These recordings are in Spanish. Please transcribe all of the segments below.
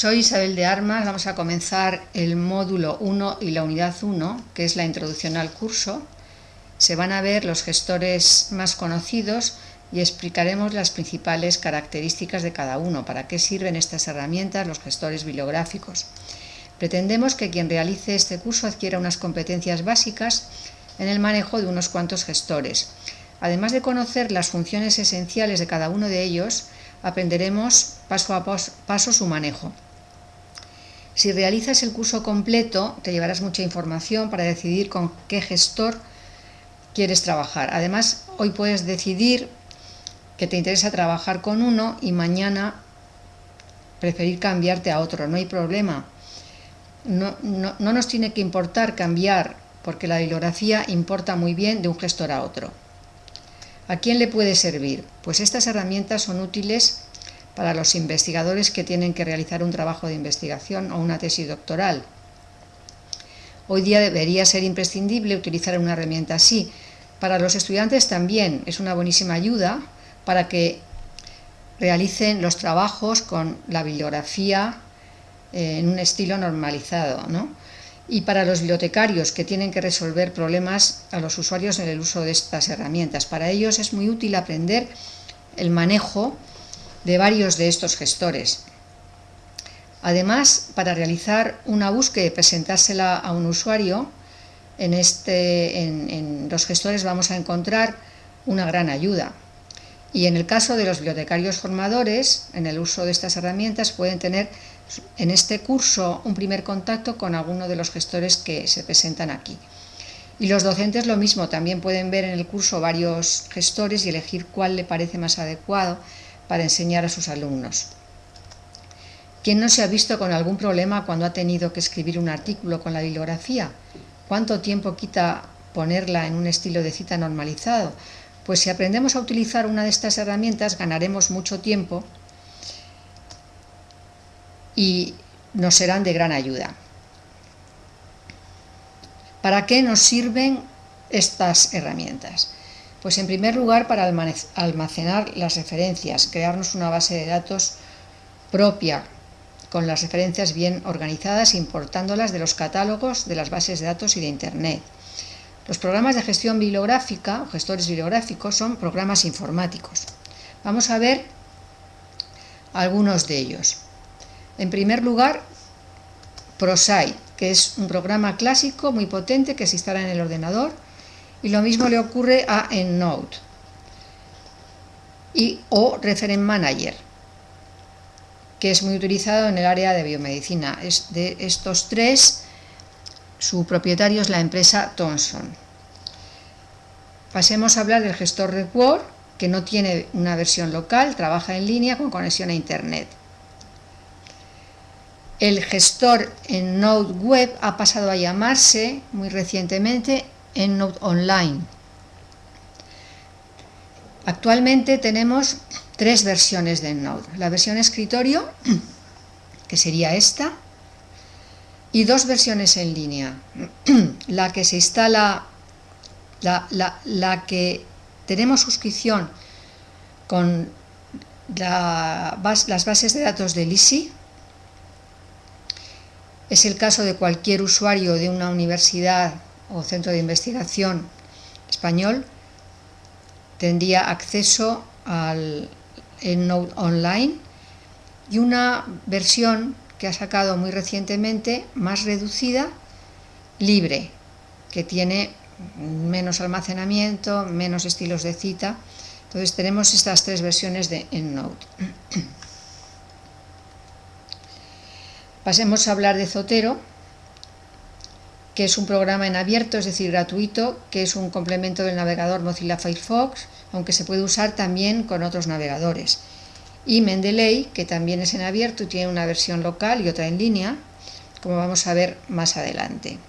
Soy Isabel de Armas, vamos a comenzar el módulo 1 y la unidad 1, que es la introducción al curso. Se van a ver los gestores más conocidos y explicaremos las principales características de cada uno, para qué sirven estas herramientas, los gestores bibliográficos. Pretendemos que quien realice este curso adquiera unas competencias básicas en el manejo de unos cuantos gestores. Además de conocer las funciones esenciales de cada uno de ellos, aprenderemos paso a paso su manejo. Si realizas el curso completo, te llevarás mucha información para decidir con qué gestor quieres trabajar. Además, hoy puedes decidir que te interesa trabajar con uno y mañana preferir cambiarte a otro. No hay problema. No, no, no nos tiene que importar cambiar, porque la bibliografía importa muy bien de un gestor a otro. ¿A quién le puede servir? Pues estas herramientas son útiles para los investigadores que tienen que realizar un trabajo de investigación o una tesis doctoral. Hoy día debería ser imprescindible utilizar una herramienta así. Para los estudiantes también es una buenísima ayuda para que realicen los trabajos con la bibliografía eh, en un estilo normalizado. Y para los bibliotecarios que tienen que resolver problemas a los usuarios en el uso de estas herramientas. Para ellos es muy útil aprender el manejo de varios de estos gestores. Además, para realizar una búsqueda y presentársela a un usuario, en, este, en, los gestores vamos a encontrar una gran ayuda. Y en el caso de los bibliotecarios formadores, en el uso de estas herramientas, pueden tener en este curso un primer contacto con alguno de los gestores que se presentan aquí. Y los docentes lo mismo, también pueden ver en el curso varios gestores y elegir cuál le parece más adecuado para enseñar a sus alumnos. ¿Quién no se ha visto con algún problema cuando ha tenido que escribir un artículo con la bibliografía? ¿Cuánto tiempo quita ponerla en un estilo de cita normalizado? Pues si aprendemos a utilizar una de estas herramientas ganaremos mucho tiempo y nos serán de gran ayuda. ¿Para qué nos sirven estas herramientas? Pues en primer lugar para almacenar las referencias, crearnos una base de datos propia con las referencias bien organizadas, importándolas de los catálogos de las bases de datos y de Internet. Los programas de gestión bibliográfica o gestores bibliográficos son programas informáticos. Vamos a ver algunos de ellos. En primer lugar, ProSci, que es un programa clásico muy potente que se instala en el ordenador y lo mismo le ocurre a EndNote y, o Referent Manager, que es muy utilizado en el área de biomedicina. De estos tres, su propietario es la empresa Thomson. Pasemos a hablar del gestor de Word, que no tiene una versión local, trabaja en línea con conexión a Internet. El gestor en Node Web ha pasado a llamarse muy recientemente EndNote Online. Actualmente tenemos tres versiones de EndNote. La versión escritorio, que sería esta, y dos versiones en línea. La que se instala, la, que tenemos suscripción con las bases de datos de ISI, es el caso de cualquier usuario de una universidad o centro de investigación español tendría acceso al EndNote Online y una versión que ha sacado muy recientemente, más reducida, libre, que tiene menos almacenamiento, menos estilos de cita. Entonces tenemos estas tres versiones de EndNote. Pasemos a hablar de Zotero que es un programa en abierto, es decir, gratuito, que es un complemento del navegador Mozilla Firefox, aunque se puede usar también con otros navegadores. Y Mendeley, que también es en abierto y tiene una versión local y otra en línea, como vamos a ver más adelante.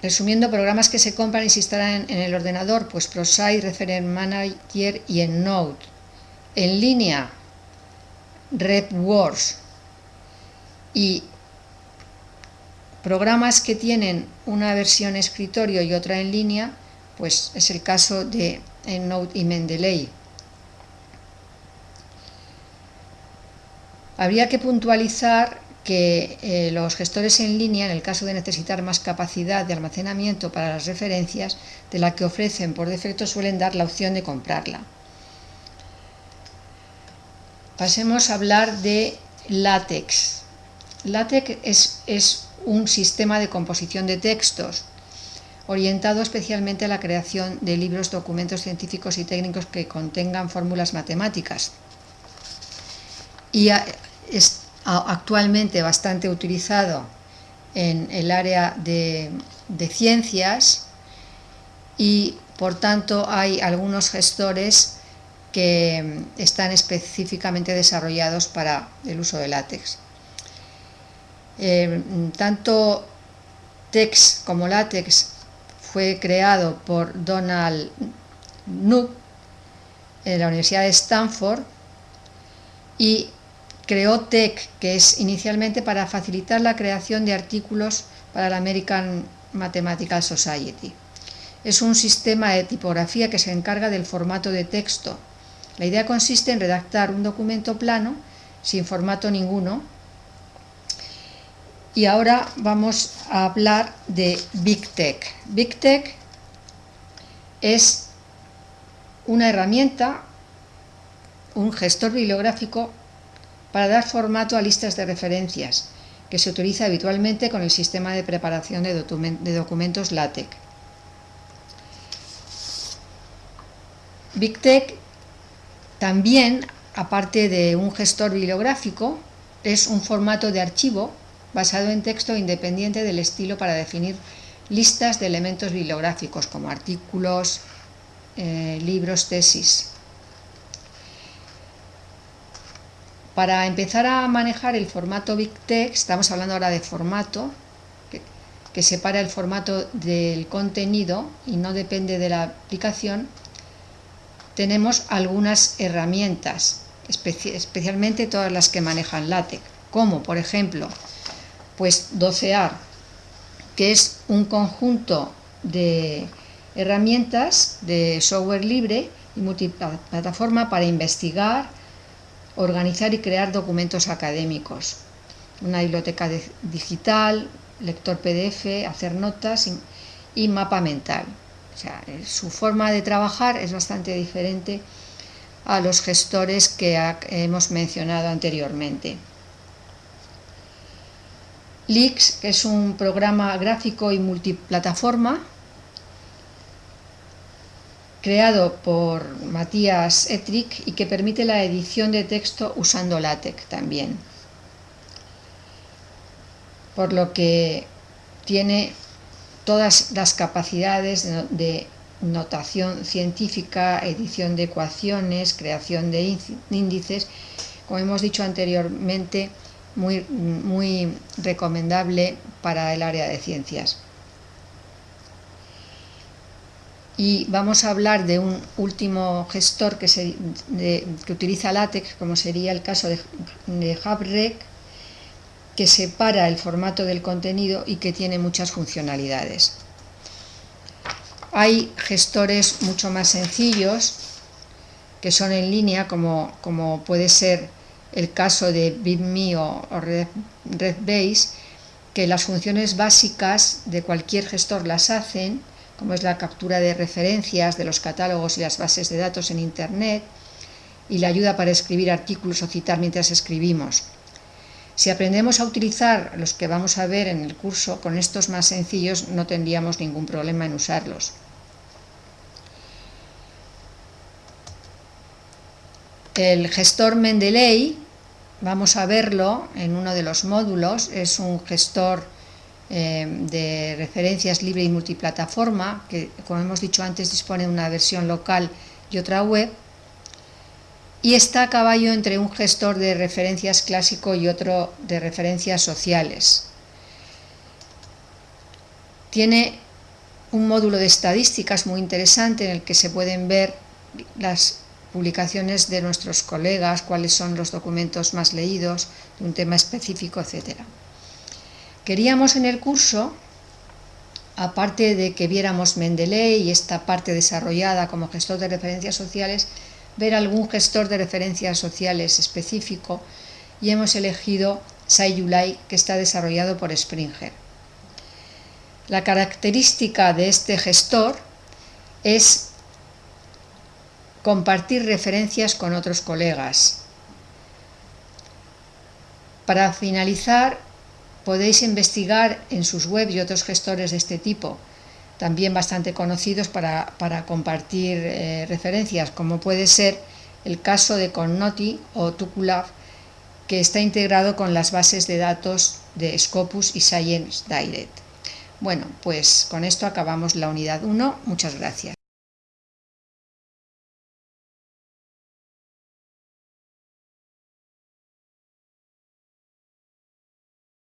Resumiendo, programas que se compran y se instalan en, el ordenador, pues ProSite, Referent Manager y EndNote. En línea, RepWorks y Programas que tienen una versión escritorio y otra en línea, pues es el caso de EndNote y Mendeley. Habría que puntualizar que eh, los gestores en línea, en el caso de necesitar más capacidad de almacenamiento para las referencias, de la que ofrecen por defecto suelen dar la opción de comprarla. Pasemos a hablar de LaTeX. LaTeX es, es un sistema de composición de textos orientado especialmente a la creación de libros, documentos científicos y técnicos que contengan fórmulas matemáticas. Y es actualmente bastante utilizado en el área de, ciencias y por tanto hay algunos gestores que están específicamente desarrollados para el uso de látex. Eh, tanto TeX como LaTeX fue creado por Donald Knuth en la Universidad de Stanford y creó TeX, que es inicialmente para facilitar la creación de artículos para la American Mathematical Society. Es un sistema de tipografía que se encarga del formato de texto. La idea consiste en redactar un documento plano, sin formato ninguno, y ahora vamos a hablar de BigTech. BigTech es una herramienta, un gestor bibliográfico para dar formato a listas de referencias que se utiliza habitualmente con el sistema de preparación de, documentos LaTeX. BigTech también, aparte de un gestor bibliográfico, es un formato de archivo basado en texto independiente del estilo para definir listas de elementos bibliográficos como artículos, eh, libros, tesis. Para empezar a manejar el formato BigText, estamos hablando ahora de formato, que separa el formato del contenido y no depende de la aplicación, tenemos algunas herramientas, especialmente todas las que manejan LaTeX, como por ejemplo pues docear, que es un conjunto de herramientas de software libre y multiplataforma para investigar, organizar y crear documentos académicos. Una biblioteca digital, lector PDF, hacer notas y, mapa mental. Eh, su forma de trabajar es bastante diferente a los gestores que hemos mencionado anteriormente. Lix, es un programa gráfico y multiplataforma creado por Matías Etrick y que permite la edición de texto usando LaTeX también. Por lo que tiene todas las capacidades de notación científica, edición de ecuaciones, creación de índices, como hemos dicho anteriormente, muy, muy recomendable para el área de ciencias. Y vamos a hablar de un último gestor que, se, que utiliza LaTeX, como sería el caso de, de HubRec, que separa el formato del contenido y que tiene muchas funcionalidades. Hay gestores mucho más sencillos que son en línea, como, como puede ser el caso de BitMe o, RedBase, que las funciones básicas de cualquier gestor las hacen, como es la captura de referencias de los catálogos y las bases de datos en Internet, y la ayuda para escribir artículos o citar mientras escribimos. Si aprendemos a utilizar los que vamos a ver en el curso, con estos más sencillos no tendríamos ningún problema en usarlos. El gestor Mendeley, vamos a verlo en uno de los módulos, es un gestor eh, de referencias libre y multiplataforma, que como hemos dicho antes dispone de una versión local y otra web, y está a caballo entre un gestor de referencias clásico y otro de referencias sociales. Tiene un módulo de estadísticas muy interesante en el que se pueden ver las publicaciones de nuestros colegas, cuáles son los documentos más leídos de un tema específico, etc. Queríamos en el curso, aparte de que viéramos Mendeley y esta parte desarrollada como gestor de referencias sociales, ver algún gestor de referencias sociales específico y hemos elegido SciULI que está desarrollado por Springer. La característica de este gestor es compartir referencias con otros colegas. Para finalizar, podéis investigar en sus webs y otros gestores de este tipo, también bastante conocidos para, compartir eh, referencias, como puede ser el caso de Connoti o Tukulab, que está integrado con las bases de datos de Scopus y Science Direct. Bueno, pues con esto acabamos la unidad 1. Muchas gracias.